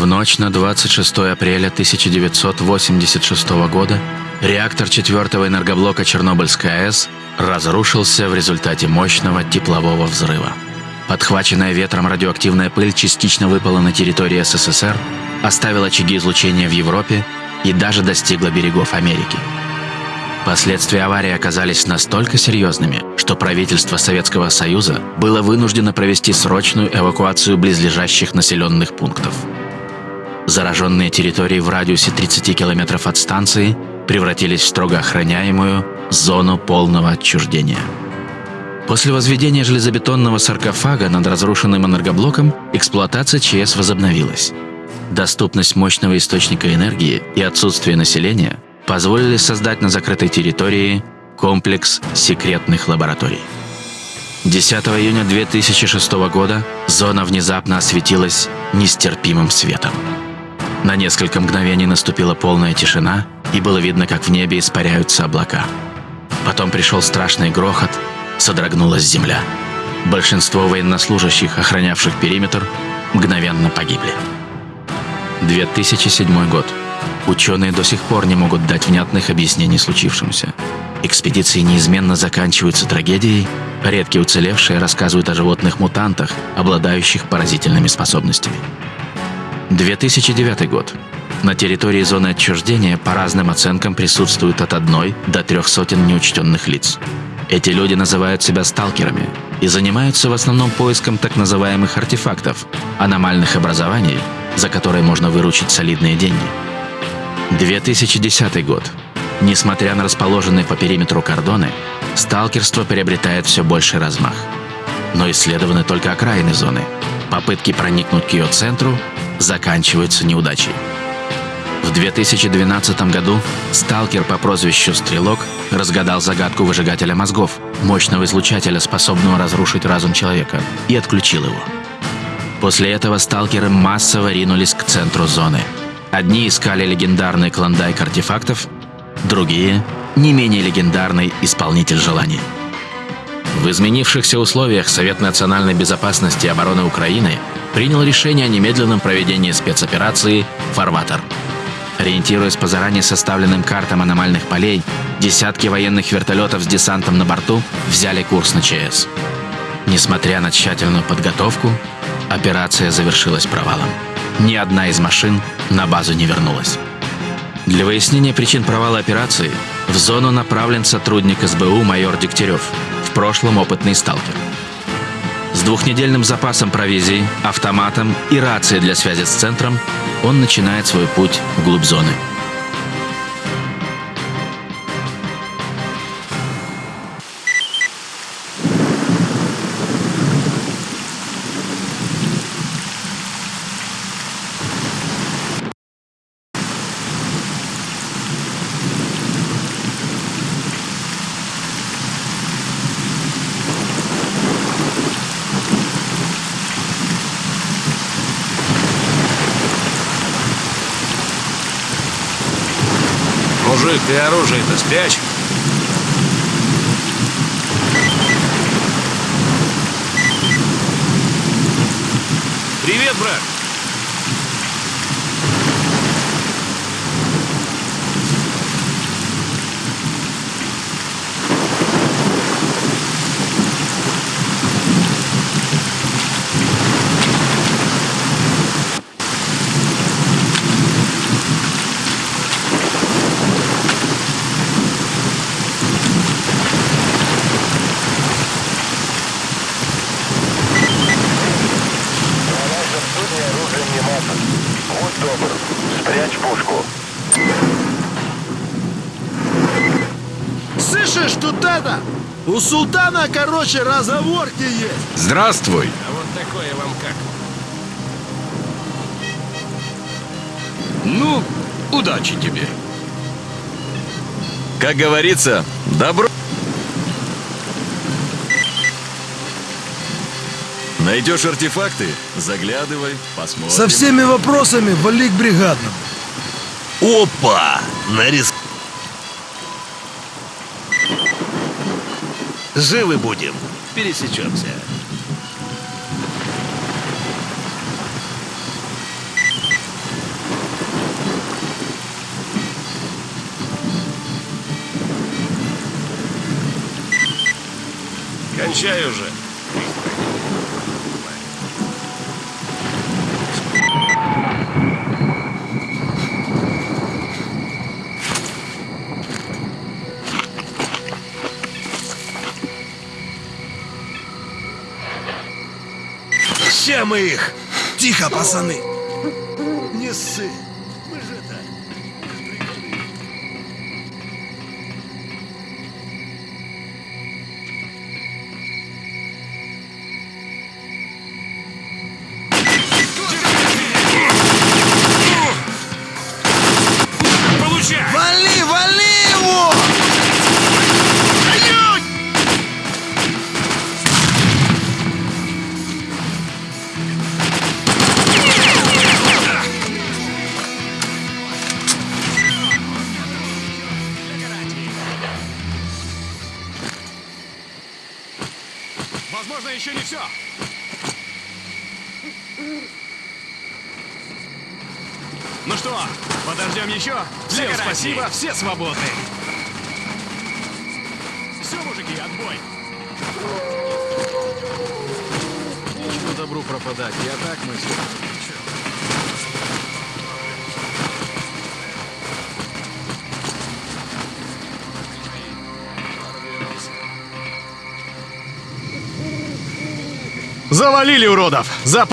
В ночь на 26 апреля 1986 года реактор четвертого энергоблока Чернобыльской АЭС разрушился в результате мощного теплового взрыва. Подхваченная ветром радиоактивная пыль частично выпала на территории СССР, оставила очаги излучения в Европе и даже достигла берегов Америки. Последствия аварии оказались настолько серьезными, что правительство Советского Союза было вынуждено провести срочную эвакуацию близлежащих населенных пунктов. Зараженные территории в радиусе 30 километров от станции превратились в строго охраняемую зону полного отчуждения. После возведения железобетонного саркофага над разрушенным энергоблоком эксплуатация ЧС возобновилась. Доступность мощного источника энергии и отсутствие населения позволили создать на закрытой территории комплекс секретных лабораторий. 10 июня 2006 года зона внезапно осветилась нестерпимым светом. На несколько мгновений наступила полная тишина, и было видно, как в небе испаряются облака. Потом пришел страшный грохот, содрогнулась земля. Большинство военнослужащих, охранявших периметр, мгновенно погибли. 2007 год. Ученые до сих пор не могут дать внятных объяснений случившемуся. Экспедиции неизменно заканчиваются трагедией, редкие уцелевшие рассказывают о животных-мутантах, обладающих поразительными способностями. 2009 год. На территории зоны отчуждения по разным оценкам присутствуют от одной до трех сотен неучтенных лиц. Эти люди называют себя сталкерами и занимаются в основном поиском так называемых артефактов, аномальных образований, за которые можно выручить солидные деньги. 2010 год. Несмотря на расположенные по периметру кордоны, сталкерство приобретает все больший размах. Но исследованы только окраины зоны. Попытки проникнуть к ее центру заканчиваются неудачей. В 2012 году сталкер по прозвищу Стрелок разгадал загадку выжигателя мозгов, мощного излучателя, способного разрушить разум человека, и отключил его. После этого сталкеры массово ринулись к центру зоны. Одни искали легендарный клондайк артефактов, другие — не менее легендарный исполнитель желаний. В изменившихся условиях Совет национальной безопасности и обороны Украины принял решение о немедленном проведении спецоперации «Фарватер». Ориентируясь по заранее составленным картам аномальных полей, десятки военных вертолетов с десантом на борту взяли курс на ЧС. Несмотря на тщательную подготовку, операция завершилась провалом. Ни одна из машин на базу не вернулась. Для выяснения причин провала операции в зону направлен сотрудник СБУ майор Дегтярев, в прошлом опытный сталкер. С двухнедельным запасом провизии, автоматом и рацией для связи с центром он начинает свой путь вглубь зоны. Мужик, ты оружие-то спрячь. Привет, брат. Судне оружия внимательно. Будь добр, спрячь пушку. Слышишь, тут это? У султана, короче, разговорки есть. Здравствуй. А вот такое вам как? Ну, удачи тебе. Как говорится, добро... Найдешь артефакты? Заглядывай, посмотрим. Со всеми вопросами вали к бригадному. Опа! Нарис... Живы будем. Пересечемся. Кончаю уже. Тихо, пацаны! Спасибо, все свободны. Все, мужики, отбой. Нечего добру пропадать. Я так мыслю. Завалили уродов! За...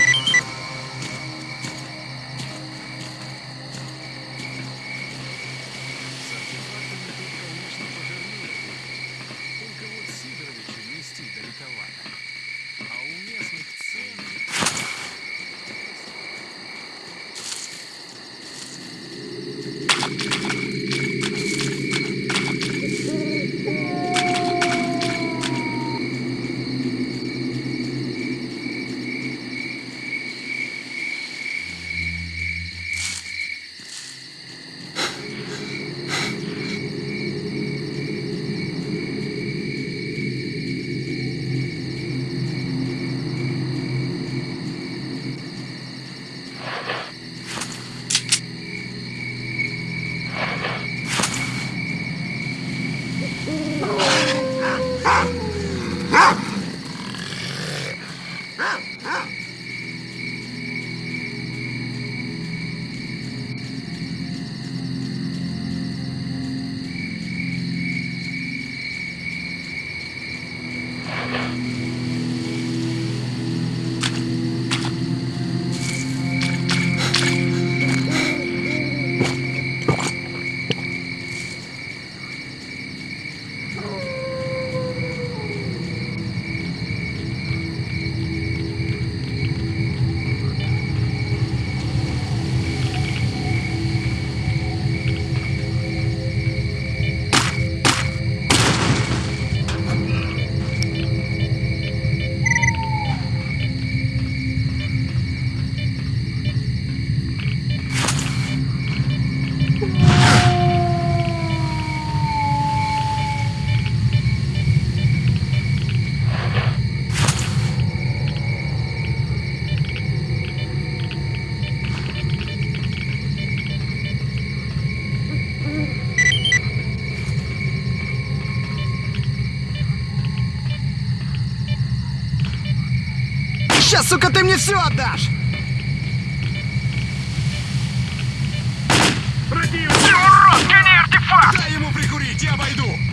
сука, ты мне все отдашь! Дай ему прикурить, я обойду!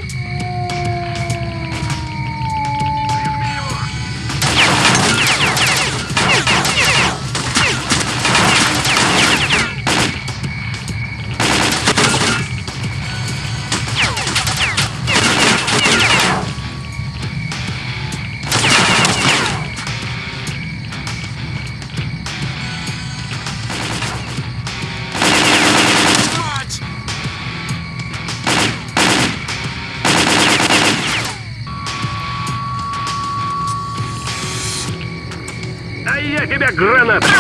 Я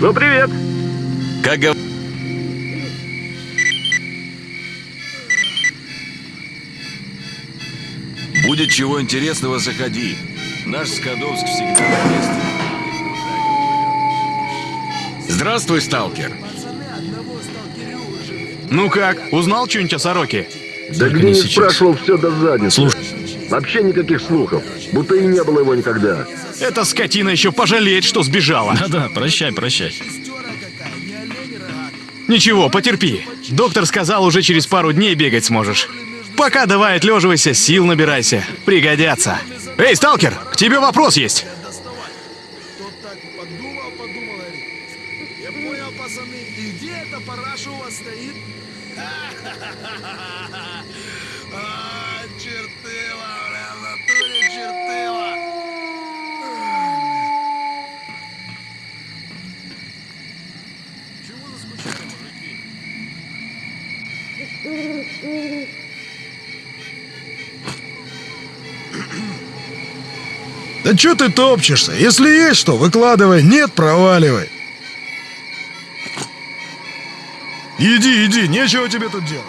Ну, привет! Как гов... Будет чего интересного, заходи. Наш Скадовск всегда на месте. Здравствуй, сталкер. Пацаны одного сталкерю живы. Ну как, узнал что-нибудь о сороке? Да сейчас. спрашивал, все до задницы. Слушай. Вообще никаких слухов. Будто и не было его никогда. Эта скотина еще пожалеет, что сбежала. Да-да, прощай, прощай. Шестера какая, не олень рогатый. Ничего, потерпи. Доктор сказал, уже через пару дней бегать сможешь. Пока давай отлеживайся, сил набирайся. Пригодятся. Эй, сталкер, к тебе вопрос есть. Да чё ты топчешься? Если есть что, выкладывай, нет, проваливай. Иди, иди, нечего тебе тут делать.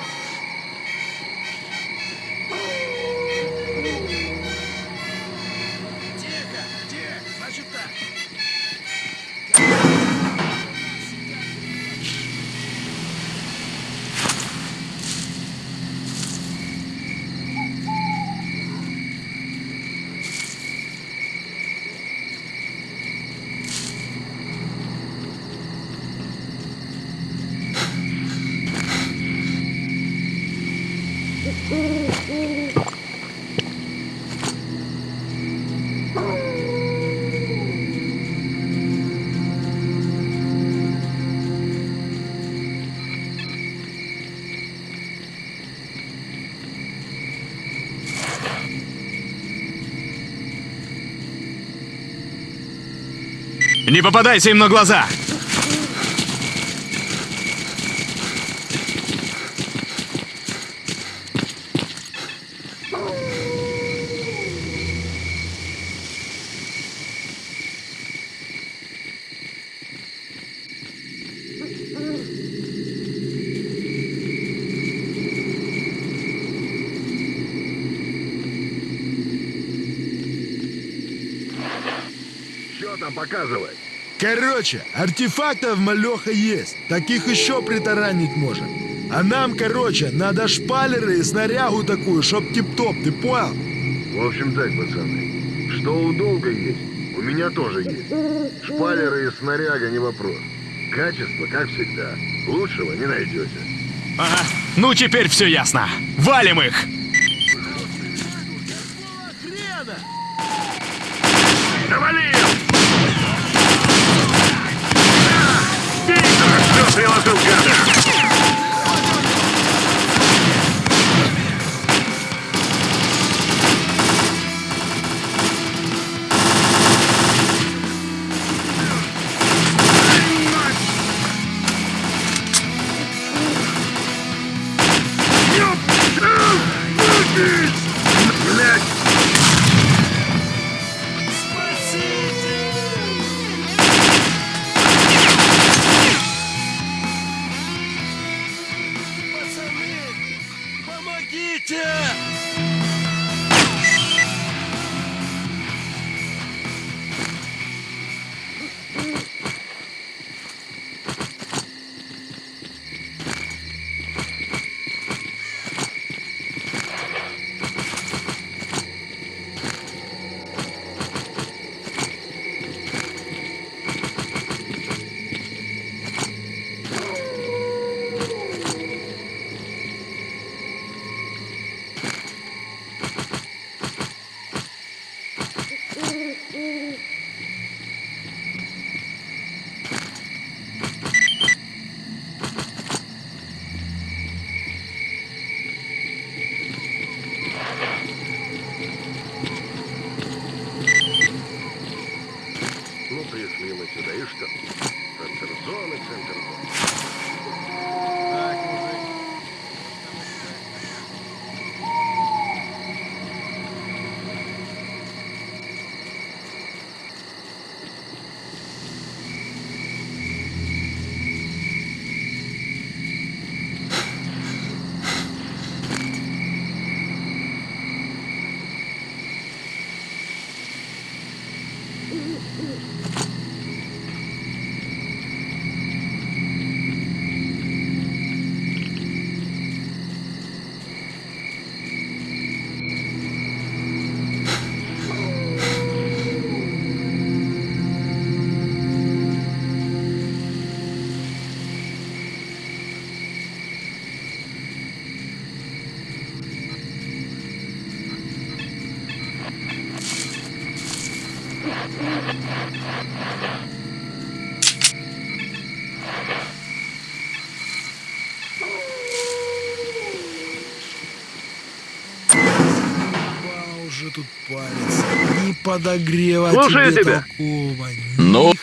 Не попадайся им на глаза. Что там показывает? Короче, артефактов малеха есть. Таких еще притаранить можно. А нам, короче, надо шпалеры и снарягу такую, чтоб тип-топ, ты понял? В общем так, пацаны. Что у долга есть, у меня тоже есть. Шпалеры и снаряга не вопрос. Качество, как всегда. Лучшего не найдете. Ага. Ну теперь все ясно. Валим их. Какого Hostile gather. Yeah! Подогрева Слушаю тебе тебя. такого, Ну?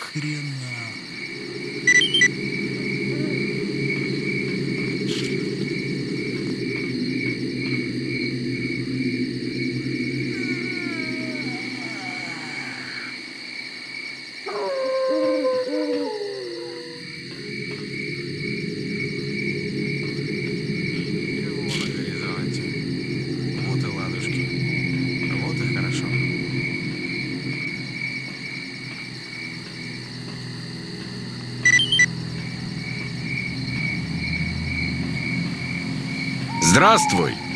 Здравствуй!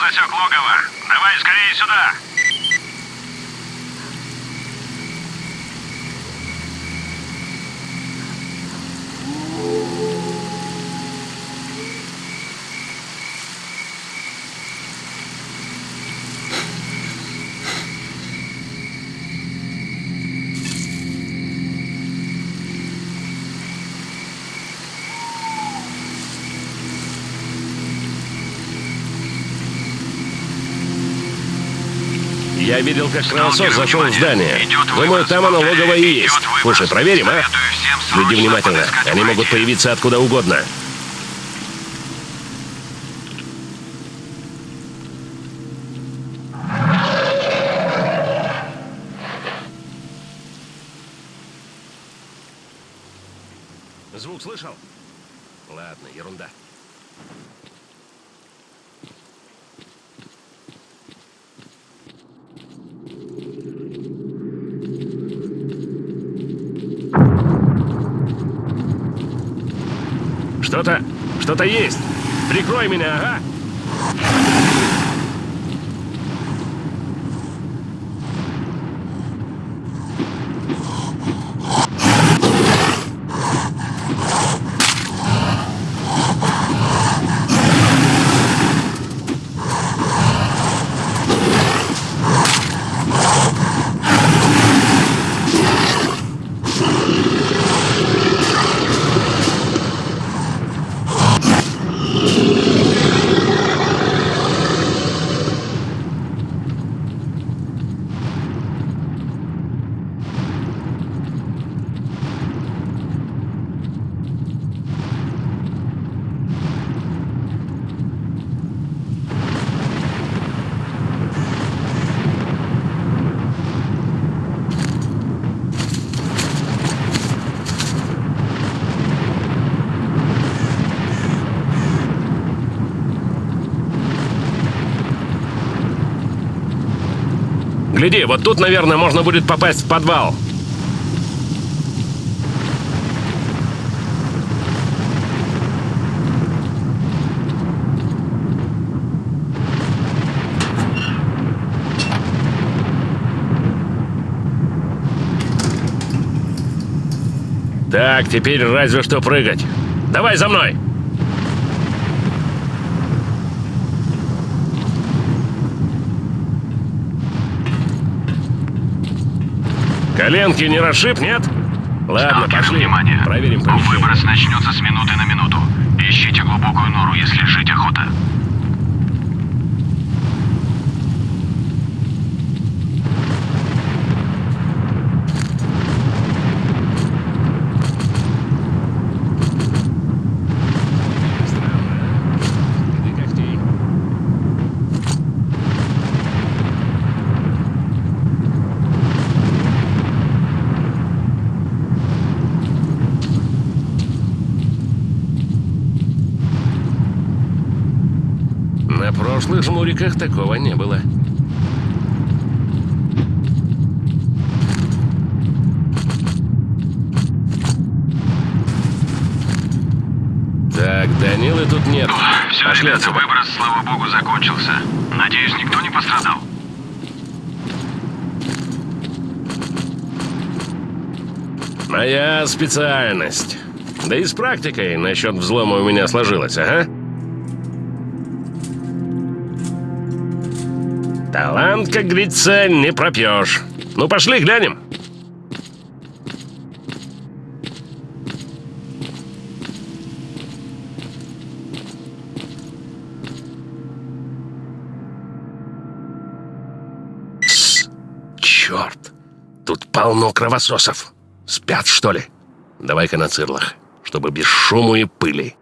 Засек логово. Давай скорее сюда. Я видел, как кровосос зашел в здание. Думаю, там оно логово и есть. Слушай, проверим, а? Срочно внимательно. Они могут появиться откуда угодно. Звук слышал? Ладно, ерунда. Что-то... что-то есть. Прикрой меня, ага. Гляди, вот тут, наверное, можно будет попасть в подвал. Так, теперь разве что прыгать. Давай за мной! Коленки не расшиб, нет? Ладно, Сталкер, пошли. внимание. Проверим помещение. Выброс начнется с минуты на минуту. Ищите глубокую нору, если жить охота. Жмуриках такого не было. Так, Данилы тут нет. Все, Пошли ребята, выброс, слава богу, закончился. Надеюсь, никто не пострадал. Моя специальность. Да и с практикой насчет взлома у меня сложилось, ага. Талант, как говорится, не пропьешь. Ну, пошли, глянем. Черт, тут полно кровососов. Спят, что ли? Давай-ка на цирлах, чтобы без шуму и пыли.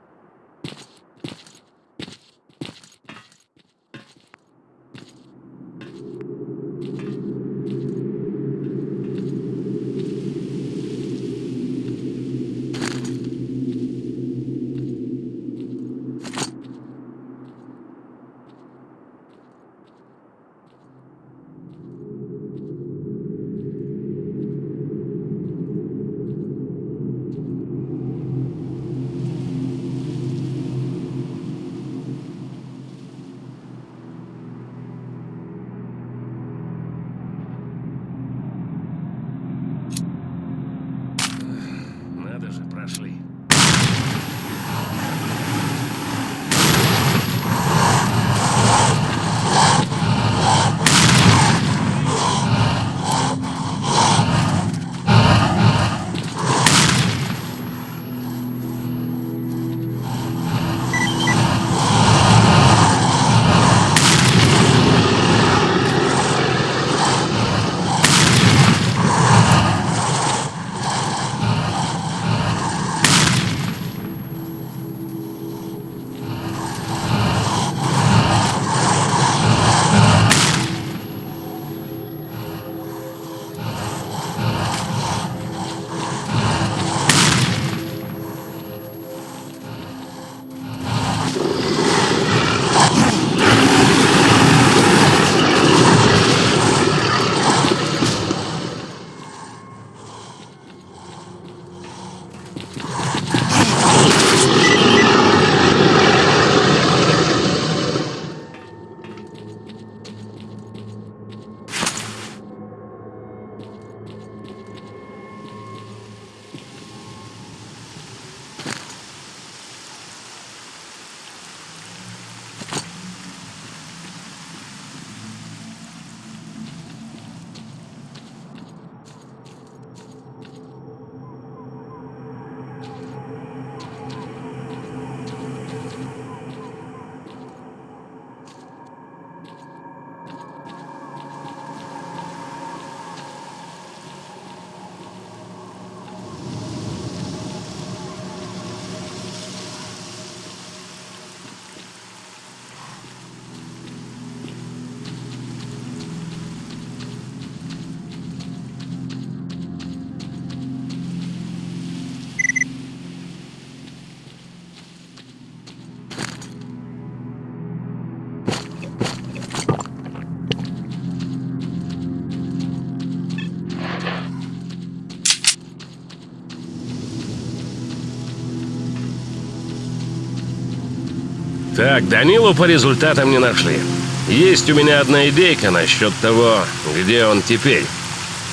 Так, Данилу по результатам не нашли. Есть у меня одна идейка насчет того, где он теперь.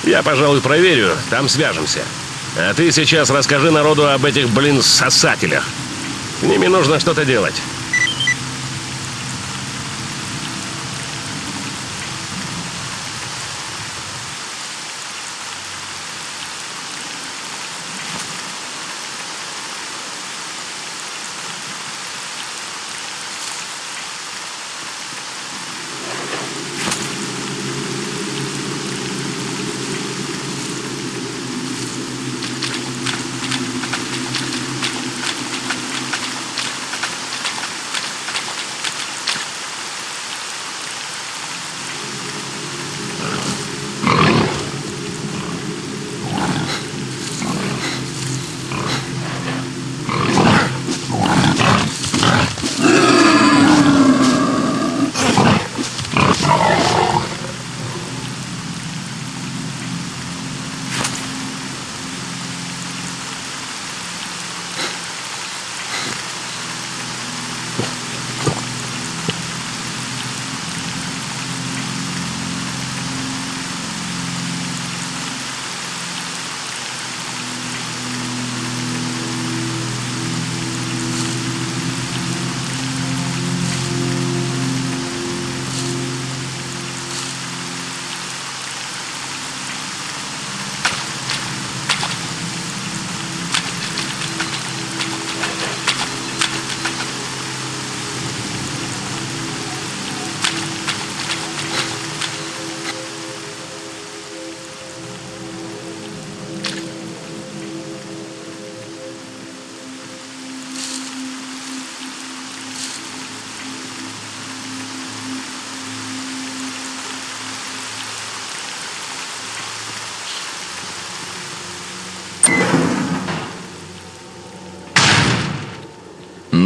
Я, пожалуй, проверю, там свяжемся. А ты сейчас расскажи народу об этих, блин, сосателях. С ними нужно что-то делать.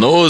Ну,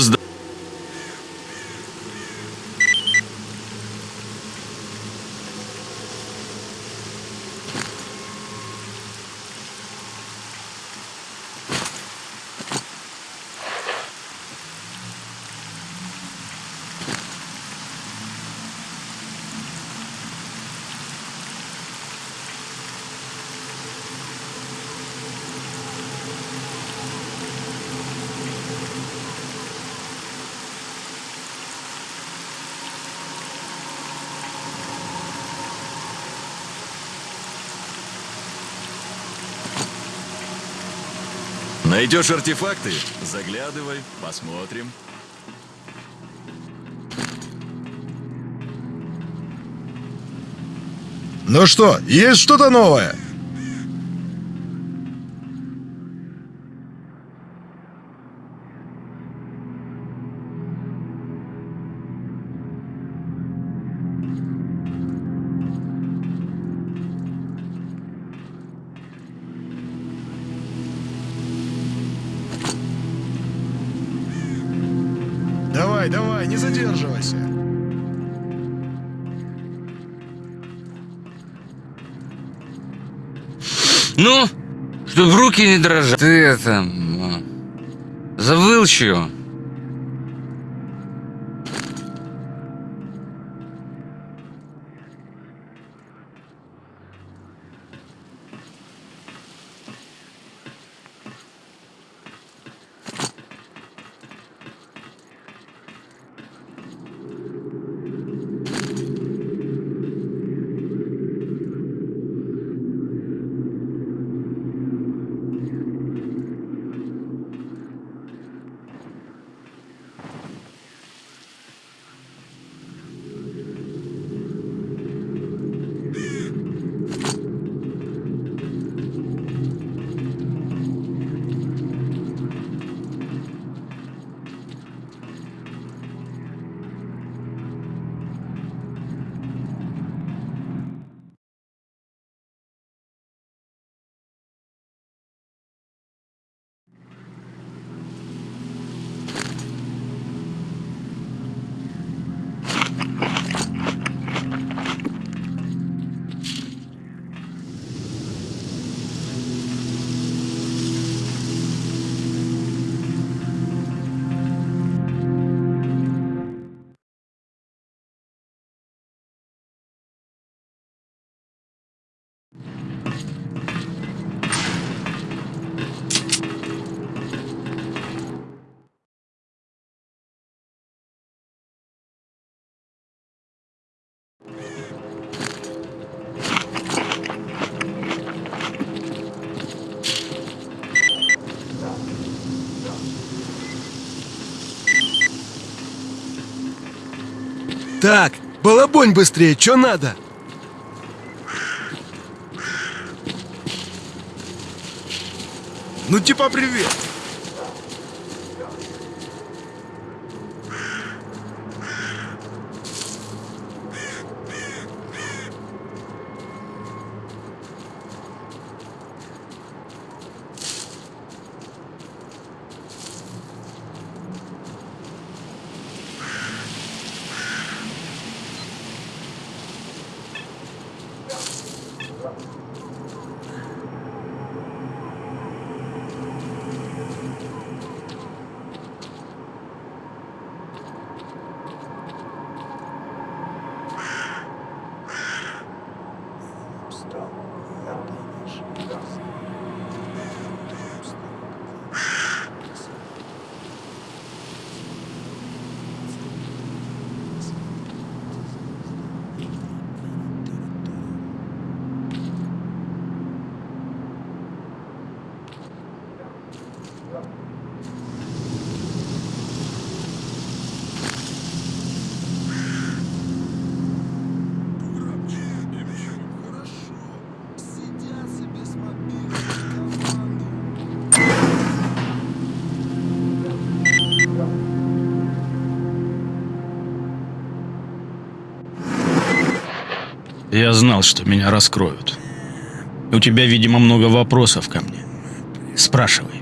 Найдешь артефакты? Заглядывай, посмотрим. Ну что, есть что-то новое? Давай, давай, не задерживайся. Ну, чтоб руки не дрожат. Ты это... Завыл чего? Так, балабонь быстрее, что надо? Ну типа привет. Я знал, что меня раскроют. У тебя, видимо, много вопросов ко мне. Спрашивай.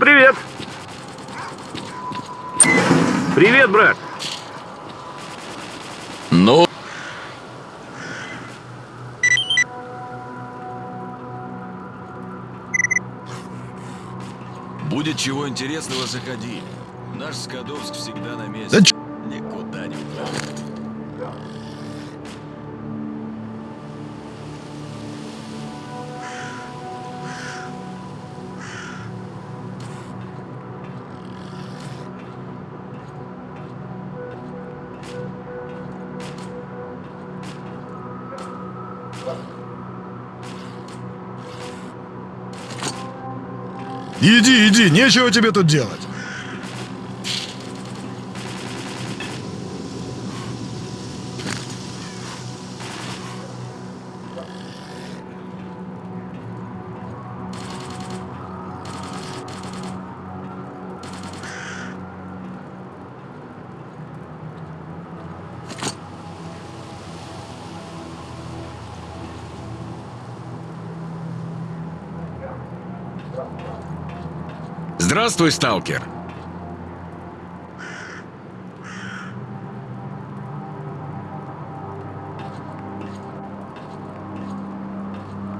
Привет! Привет, брат! Ну, будет чего интересного, заходи. Наш Скадовск всегда на месте. Да ч- Никуда не уходит. Иди, иди, нечего тебе тут делать. Здравствуй, сталкер.